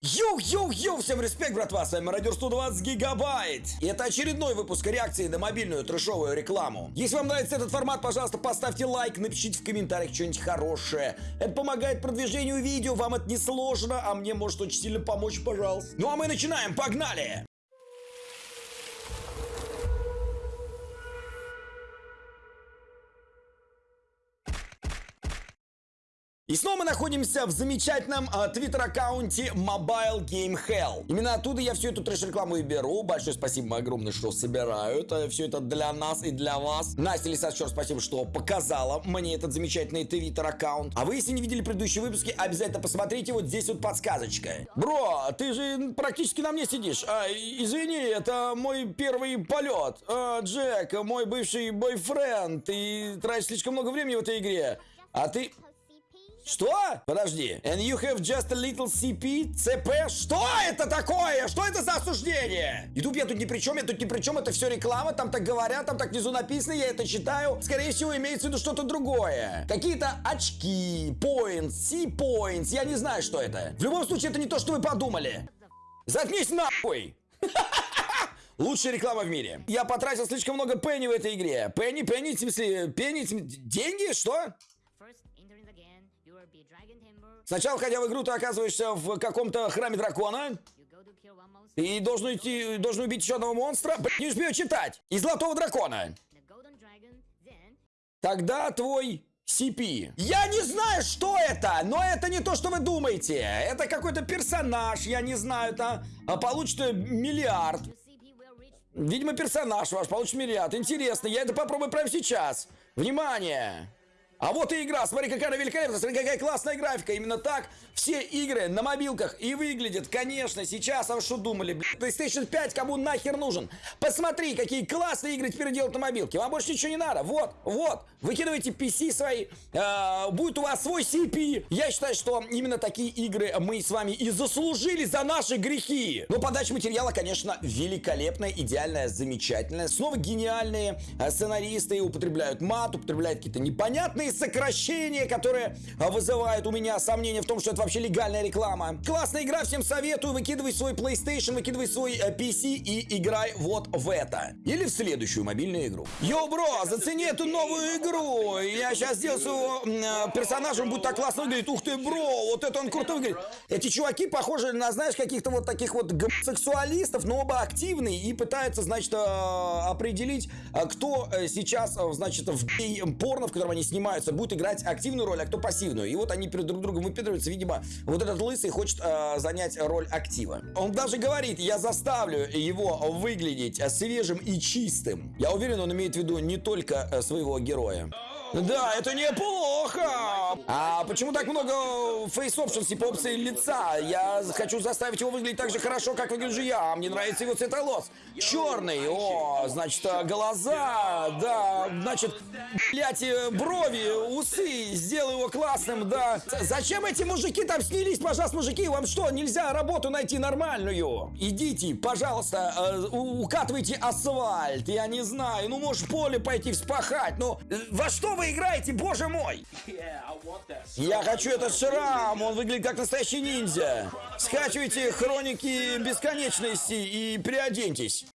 Йоу-йоу-йоу, всем респект, братва, с вами Мародер 120 Гигабайт. И это очередной выпуск реакции на мобильную трешовую рекламу. Если вам нравится этот формат, пожалуйста, поставьте лайк, напишите в комментариях что-нибудь хорошее. Это помогает продвижению видео, вам это не сложно, а мне может очень сильно помочь, пожалуйста. Ну а мы начинаем, погнали! И снова мы находимся в замечательном э, твиттер-аккаунте Mobile Game Hell. Именно оттуда я всю эту трэш-рекламу и беру. Большое спасибо огромное, что собирают. Э, все это для нас и для вас. Настя Лисас, еще раз спасибо, что показала мне этот замечательный твиттер-аккаунт. А вы, если не видели предыдущие выпуски, обязательно посмотрите. Вот здесь вот подсказочка. Бро, ты же практически на мне сидишь. А, извини, это мой первый полет. А, Джек, мой бывший бойфренд. Ты тратишь слишком много времени в этой игре. А ты... Что? Подожди. And you have just a little CP? CP? Что это такое? Что это за осуждение? Ютуб я тут ни при чем, я тут ни при чем, это все реклама, там так говорят, там так внизу написано, я это читаю. Скорее всего, имеется в виду что-то другое. Какие-то очки, points, C-points, я не знаю, что это. В любом случае, это не то, что вы подумали. Заткнись нахуй! Лучшая реклама в мире. Я потратил слишком много пенни в этой игре. Пенни, пенни, в смысле, пенни, деньги, что? Сначала, входя в игру, ты оказываешься в каком-то храме дракона. И должен идти, должен убить еще одного монстра. Не успею читать. И золотого дракона. Тогда твой CP. Я не знаю, что это, но это не то, что вы думаете. Это какой-то персонаж, я не знаю, это а получит миллиард. Видимо, персонаж ваш получит миллиард. Интересно, я это попробую прямо сейчас. Внимание! А вот и игра, смотри, какая она великолепная, смотри, какая классная графика. Именно так все игры на мобилках и выглядят, конечно, сейчас. А вы что думали, блядь, PlayStation 5 кому нахер нужен? Посмотри, какие классные игры теперь делают на мобилке. Вам больше ничего не надо. Вот, вот, выкидывайте PC свои, э, будет у вас свой CP. Я считаю, что именно такие игры мы с вами и заслужили за наши грехи. Но подача материала, конечно, великолепная, идеальная, замечательная. Снова гениальные э, сценаристы употребляют мат, употребляют какие-то непонятные Длинные сокращения, которые а, вызывают у меня сомнения в том, что это вообще легальная реклама. Классная игра, всем советую. Выкидывай свой PlayStation, выкидывай свой э, PC и играй вот в это. Или в следующую мобильную игру. Йо, бро, зацени эту новую игру. Я сейчас сделаю своего э, персонажа, он будет так классно выглядеть. Ух ты, бро, вот это он крутой выглядит. Эти чуваки похожи на, знаешь, каких-то вот таких вот гомосексуалистов, но оба активные и пытаются, значит, э, определить, э, кто э, сейчас, э, значит, в гей-порно, в котором они снимают занимаются, будет играть активную роль, а кто пассивную. И вот они перед друг другом выпендриваются. Видимо, вот этот лысый хочет э, занять роль актива. Он даже говорит, я заставлю его выглядеть свежим и чистым. Я уверен, он имеет в виду не только э, своего героя. Да, это неплохо. А почему так много face options, типа лица? Я хочу заставить его выглядеть так же хорошо, как выгляжу я. Мне нравится его цвет волос. Черный. О, значит, глаза. Да, значит, блять, брови, усы. Сделай его классным, да. Зачем эти мужики там снялись, пожалуйста, мужики? Вам что, нельзя работу найти нормальную? Идите, пожалуйста, э, укатывайте асфальт. Я не знаю. Ну, можешь в поле пойти вспахать. Ну, во что вы играете, боже мой? Я хочу этот шрам, он выглядит как настоящий ниндзя. Скачивайте хроники бесконечности и переоденьтесь.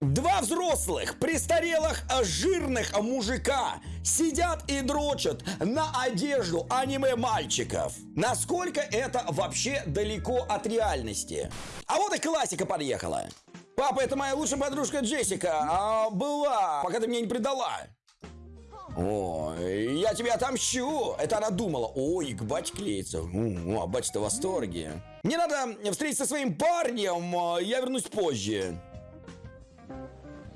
Два взрослых, престарелых, жирных мужика сидят и дрочат на одежду аниме-мальчиков. Насколько это вообще далеко от реальности? А вот и классика подъехала. Папа, это моя лучшая подружка Джессика, а была, пока ты меня не предала. О, я тебя отомщу! Это она думала. Ой, к батьке клеится. О, а батя-то в восторге. Мне надо встретиться со своим парнем, а, я вернусь позже.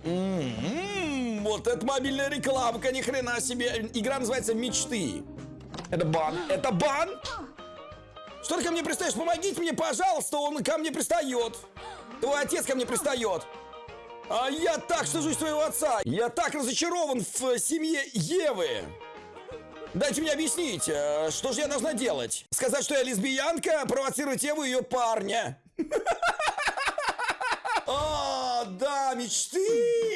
М-м-м, вот это мобильная рекламка, ни хрена себе. Игра называется «Мечты». Это бан. Это бан? Что ты ко мне пристаешь? Помогите мне, пожалуйста, он ко мне пристает. Твой отец ко мне пристает. А я так стыжусь своего отца. Я так разочарован в семье Евы. Дайте мне объяснить, э, что же я должна делать? Сказать, что я лесбиянка, провоцировать Еву и ее парня. А, да, мечты!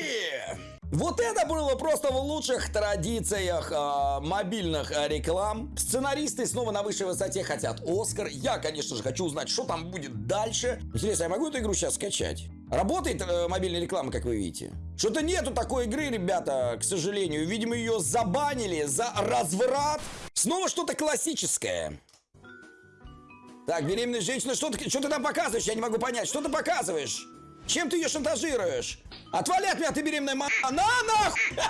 Вот это было просто в лучших традициях э, мобильных э, реклам. Сценаристы снова на высшей высоте хотят Оскар. Я, конечно же, хочу узнать, что там будет дальше. Интересно, я могу эту игру сейчас скачать? Работает э, мобильная реклама, как вы видите? Что-то нету такой игры, ребята, к сожалению. Видимо, ее забанили за разврат. Снова что-то классическое. Так, беременная женщина, что ты, что ты там показываешь? Я не могу понять. Что ты показываешь? Чем ты ее шантажируешь? Отвали от меня, ты беременная мама. На нахуй!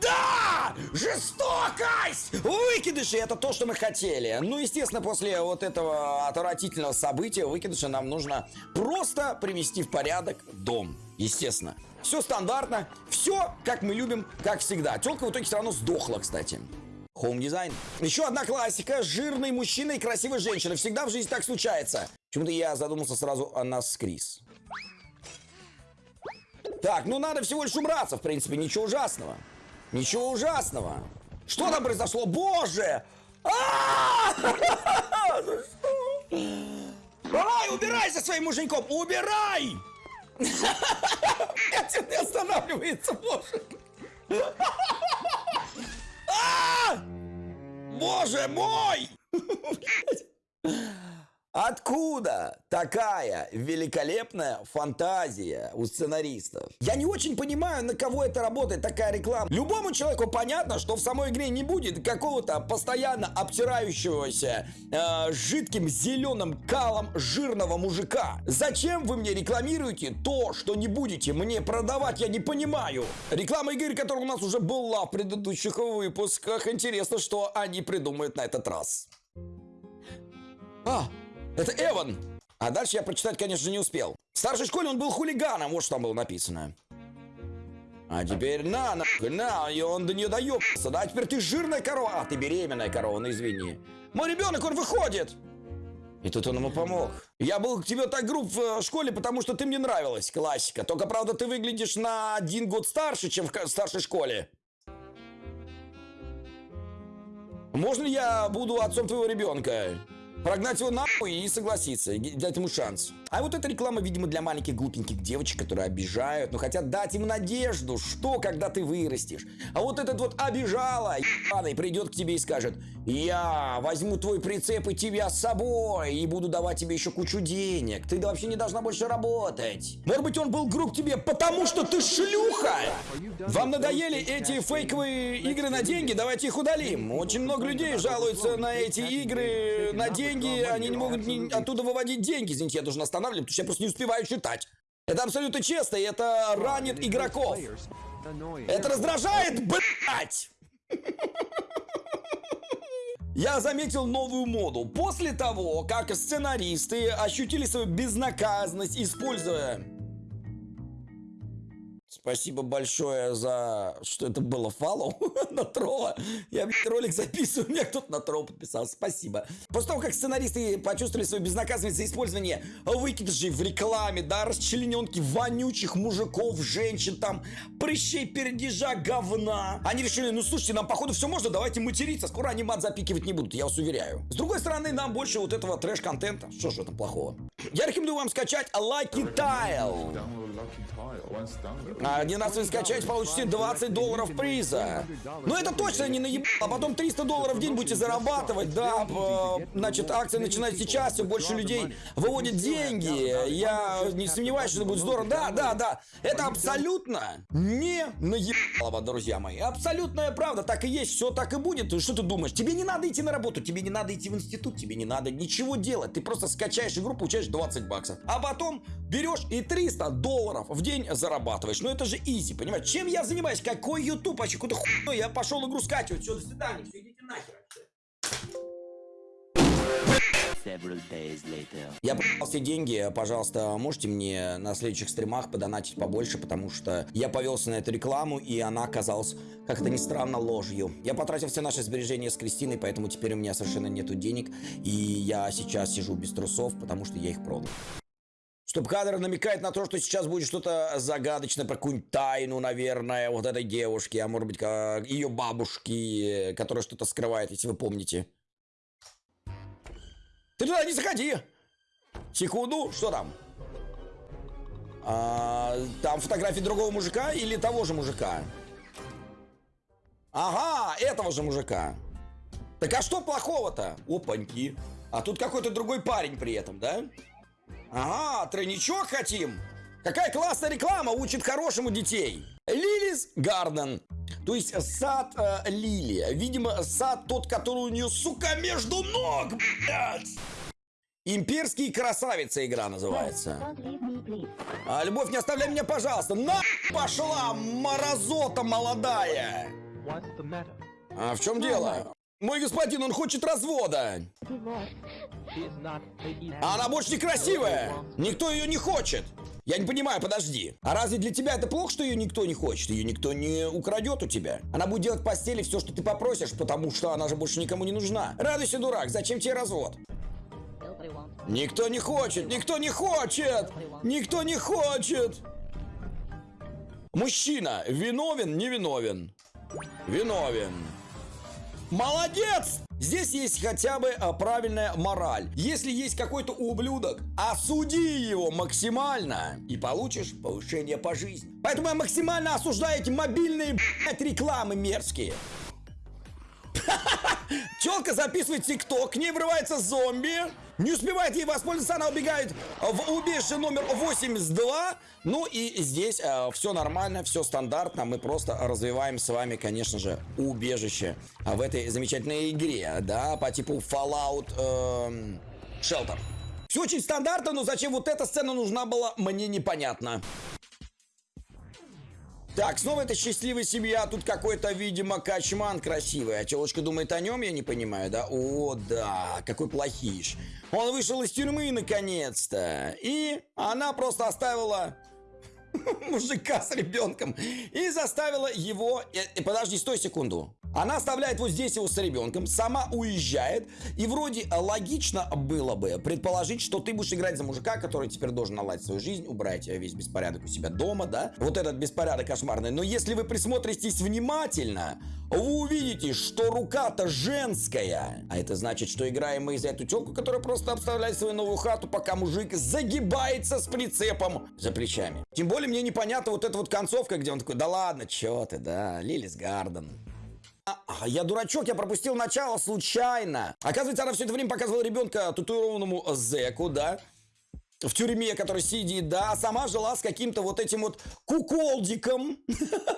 Да! Жестокость! Выкидыши это то, что мы хотели. Ну, естественно, после вот этого отвратительного события выкидыша нам нужно просто привести в порядок дом. Естественно. Все стандартно, все как мы любим, как всегда. Телка в итоге все равно сдохла, кстати. Хоум дизайн. Еще одна классика. Жирный мужчина и красивая женщина. Всегда в жизни так случается. Почему-то я задумался сразу о нас с Крис. Так, ну надо всего лишь убраться, в принципе, ничего ужасного. Ничего ужасного. Что там произошло? Боже! А! Давай, убирай со своим муженьком! Убирай! Это не останавливается, боже! А! Боже мой! Откуда такая великолепная фантазия у сценаристов? Я не очень понимаю, на кого это работает такая реклама. Любому человеку понятно, что в самой игре не будет какого-то постоянно обтирающегося э, жидким зеленым калом жирного мужика. Зачем вы мне рекламируете то, что не будете мне продавать, я не понимаю. Реклама игры, которая у нас уже была в предыдущих выпусках. Интересно, что они придумают на этот раз. А, это Эван. А дальше я прочитать, конечно, не успел. В старшей школе он был хулиганом, вот что там было написано. А теперь на, на, на, и он до нее доебался. Да, а теперь ты жирная корова. А, ты беременная корова, ну извини. Мой ребенок, он выходит. И тут он ему помог. Я был к тебе так груб в э, школе, потому что ты мне нравилась. Классика. Только, правда, ты выглядишь на один год старше, чем в старшей школе. Можно я буду отцом твоего ребенка? Прогнать его нахуй и согласиться, дать ему шанс. А вот эта реклама, видимо, для маленьких глупеньких девочек, которые обижают, но хотят дать им надежду, что когда ты вырастешь. А вот этот вот обижала, ебаный, придет к тебе и скажет, я возьму твой прицеп и тебя с собой, и буду давать тебе еще кучу денег. Ты вообще не должна больше работать. Может быть, он был груб тебе, потому что ты шлюха? Вам надоели эти фейковые игры на деньги? Давайте их удалим. Очень много людей жалуются на эти игры на деньги, они не могут оттуда выводить деньги. Извините, я должен останавливать, потому что я просто не успеваю читать. Это абсолютно честно, и это ранит игроков. Это раздражает, блять! Я заметил новую моду. После того, как сценаристы ощутили свою безнаказанность, используя Спасибо большое за, что это было фоллоу на тролла. Я ролик записываю, у меня кто-то на тролл подписался. Спасибо. После того, как сценаристы почувствовали свою безнаказанность за использование выкидышей в рекламе, да, расчлененки вонючих мужиков, женщин, там, прыщей, пердежа, говна. Они решили, ну слушайте, нам походу все можно, давайте материться. Скоро они мат запикивать не будут, я вас уверяю. С другой стороны, нам больше вот этого трэш-контента. Что же это плохого? Я рекомендую вам скачать Lucky Tile. А 11 скачать, получите 20 долларов приза. Ну это точно не наебал, а потом 300 долларов в день будете зарабатывать, да. Значит, акция начинает сейчас, все больше людей выводят деньги. Я не сомневаюсь, что это будет здорово. Да, да, да. Это абсолютно не наебалово, друзья мои. Абсолютная правда, так и есть, все так и будет. Что ты думаешь? Тебе не надо идти на работу, тебе не надо идти в институт, тебе не надо ничего делать. Ты просто скачаешь игру, получаешь 20 баксов. А потом берешь и 300 долларов в день зарабатываешь. Ну это же изи, понимаешь? Чем я занимаюсь? Какой YouTube? Вообще какой-то хуй. Я пошел игру скачивать. Все, до свидания. Все, идите нахер. Я продал все деньги, пожалуйста, можете мне на следующих стримах подонатить побольше, потому что я повелся на эту рекламу, и она оказалась, как это ни странно, ложью. Я потратил все наши сбережения с Кристиной, поэтому теперь у меня совершенно нету денег, и я сейчас сижу без трусов, потому что я их продал. Стоп-кадр намекает на то, что сейчас будет что-то загадочное про какую-нибудь тайну, наверное, вот этой девушки, а может быть, ее бабушки, которая что-то скрывает, если вы помните. Ты туда не заходи! Секунду, что там? А, там фотографии другого мужика или того же мужика? Ага, этого же мужика. Так а что плохого-то? Опаньки. А тут какой-то другой парень при этом, да? Ага, тройничок хотим. Какая классная реклама учит хорошему детей. Лилис Гарден. То есть сад э, Лили. Видимо, сад тот, который у нее, сука, между ног, блядь. Имперские красавицы игра называется. А, любовь, не оставляй меня, пожалуйста. На пошла, морозота молодая. А в чем дело? Мой господин, он хочет развода. А она больше некрасивая. Никто ее не хочет. Я не понимаю, подожди. А разве для тебя это плохо, что ее никто не хочет? Ее никто не украдет у тебя. Она будет делать в постели все, что ты попросишь, потому что она же больше никому не нужна. Радуйся, дурак, зачем тебе развод? Никто не хочет, никто не хочет, никто не хочет. Мужчина, виновен, не виновен? Виновен. Молодец! Здесь есть хотя бы а, правильная мораль. Если есть какой-то ублюдок, осуди его максимально и получишь повышение по жизни. Поэтому я максимально осуждаю эти мобильные блядь, рекламы мерзкие. Челка записывает тикток, к ней врывается зомби. Не успевает ей воспользоваться, она убегает в убежище номер 82. Ну и здесь все нормально, все стандартно. Мы просто развиваем с вами, конечно же, убежище в этой замечательной игре, да, по типу Fallout эм, Shelter. Все очень стандартно, но зачем вот эта сцена нужна была, мне непонятно. Так, снова это счастливая семья. Тут какой-то, видимо, качман красивый. А челочка думает о нем, я не понимаю, да? О, да, какой плохиш. Он вышел из тюрьмы наконец-то. И она просто оставила мужика с ребенком и заставила его... Э, э, подожди, стой секунду. Она оставляет вот здесь его с ребенком, сама уезжает, и вроде логично было бы предположить, что ты будешь играть за мужика, который теперь должен наладить свою жизнь, убрать весь беспорядок у себя дома, да? Вот этот беспорядок кошмарный. Но если вы присмотритесь внимательно, вы увидите, что рука-то женская. А это значит, что играем мы за эту телку, которая просто обставляет свою новую хату, пока мужик загибается с прицепом за плечами. Тем более мне непонятно вот эта вот концовка, где он такой, да ладно, чё ты, да, Лилис Гарден. Я дурачок, я пропустил начало случайно. Оказывается, она все это время показывала ребенка татуированному зеку, да? В тюрьме, который сидит, да? Сама жила с каким-то вот этим вот куколдиком.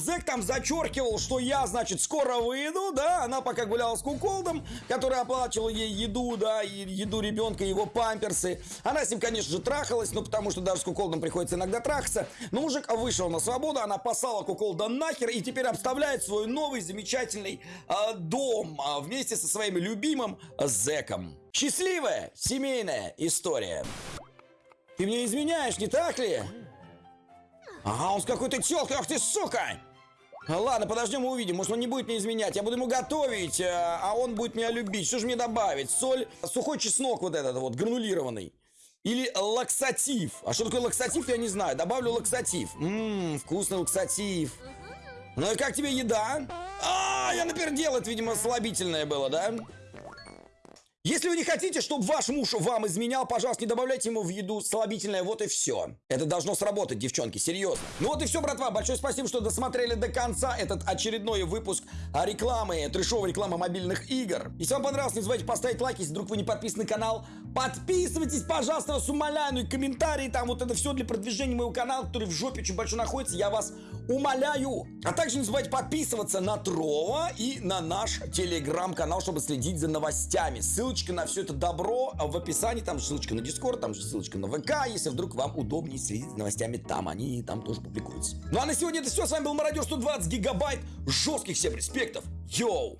Зэк там зачеркивал, что я, значит, скоро выйду, да, она пока гуляла с куколдом, который оплачивал ей еду, да, и еду ребенка, его памперсы. Она с ним, конечно же, трахалась, ну, потому что даже с куколдом приходится иногда трахаться. Но мужик вышел на свободу, она послала куколда нахер и теперь обставляет свой новый замечательный э, дом э, вместе со своим любимым зэком. Счастливая семейная история. Ты мне изменяешь, не так ли? Ага, он с какой-то телкой, ах ты сука! Ладно, подождем и увидим. Может, он не будет мне изменять. Я буду ему готовить, э, а он будет меня любить. Что же мне добавить? Соль, сухой чеснок вот этот вот, гранулированный. Или лаксатив. А что такое лаксатив, я не знаю. Добавлю лаксатив. Ммм, вкусный лаксатив. Ну и как тебе еда? А, я напердел, это, видимо, слабительное было, да? Если вы не хотите, чтобы ваш муж вам изменял, пожалуйста, не добавляйте ему в еду слабительное, вот и все. Это должно сработать, девчонки, серьезно. Ну вот и все, братва, большое спасибо, что досмотрели до конца этот очередной выпуск рекламы, трешовой рекламы мобильных игр. Если вам понравилось, не забывайте поставить лайк, если вдруг вы не подписаны на канал. Подписывайтесь, пожалуйста, вас умоляю, ну и комментарии, там вот это все для продвижения моего канала, который в жопе очень большой находится, я вас умоляю. А также не забывайте подписываться на Трова и на наш телеграм-канал, чтобы следить за новостями. Ссылочка на все это добро в описании, там же ссылочка на Дискорд, там же ссылочка на ВК, если вдруг вам удобнее следить за новостями там, они там тоже публикуются. Ну а на сегодня это все, с вами был Мародер 120 гигабайт жестких всем респектов, йоу!